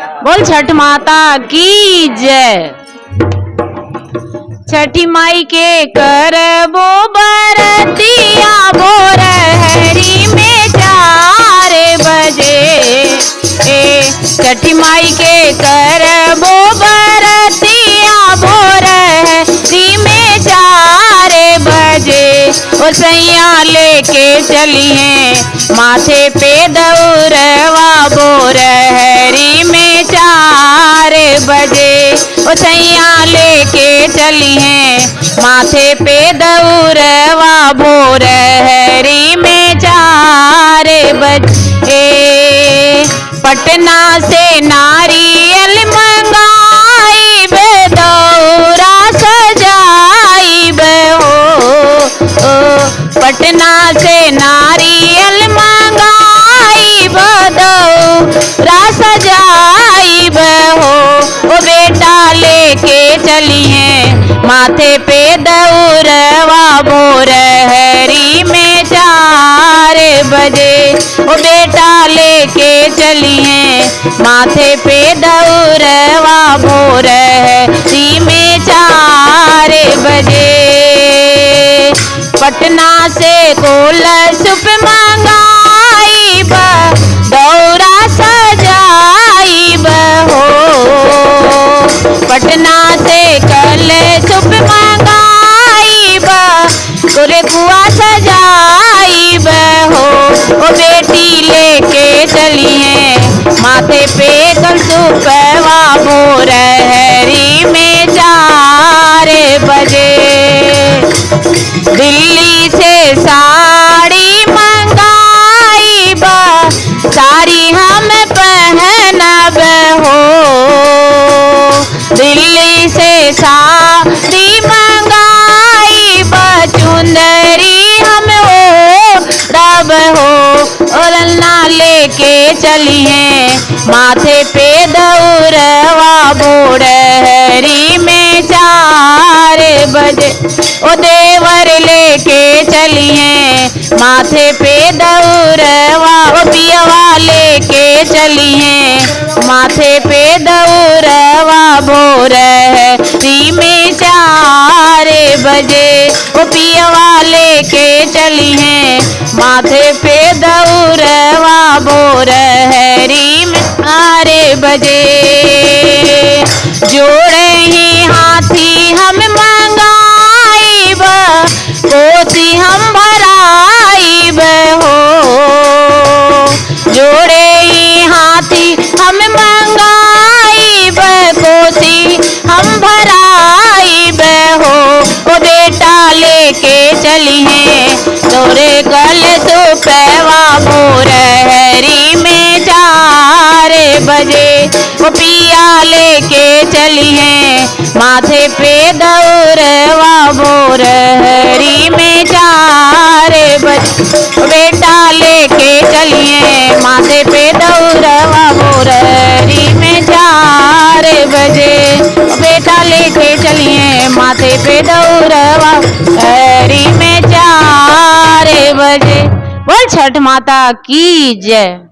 बोल, छठ माता की जय। छठी माई के कर बो बरतिया बोर हरी में चार बजे। ए, छठी माई के कर बो बरतिया बोर हरी में चार बजे। और सैया लेके चली हैं माथे पे दौरवा चली हैं। माथे पे दौरवा भोर हरी में चार बजे पटना से नारियल माथे पे दौरवा भोर हरी में चार बजे। ओ बेटा लेके चलिए, माथे पे दौरवा भोर हरी में चार बजे। पटना से कोल सुप गोरे कुआ सजाई हो ओ बेटी लेके चली है। माथे पे कल सुपवा बोर हरी में चार बजे। दिल्ली से साड़ी मंगाई बा, साड़ी हम पहनब हो। लेके चली हैं माथे पे दौरवा बोड़ हरी में चार बजे। ओ देवर लेके चली हैं माथे पे दौरवा ओ पियवा लेके चली हैं माथे पे दौरवा बोर, हरी में चार बजे। ओ पियवा लेके चली हैं माथे पे बोर हरी में आरे बजे। जोड़े ही हाथी हम मंगाई कोसी हम भराई हो। जोड़े ही हाथी हम मंगाई कोसी हम भराई हो। बेटा लेके चली हैं तोरे गल तो पैवा बोर हरी में चार बजे। वो पिया लेके चली हैं, माथे पे दौरवा बोर हरी में चार बजे। बेटा लेके चलिए माथे पे दौरवा बोर हरी में चार बजे। बेटा लेके चलिए माथे पे दौरवा बोल छठ माता की जय।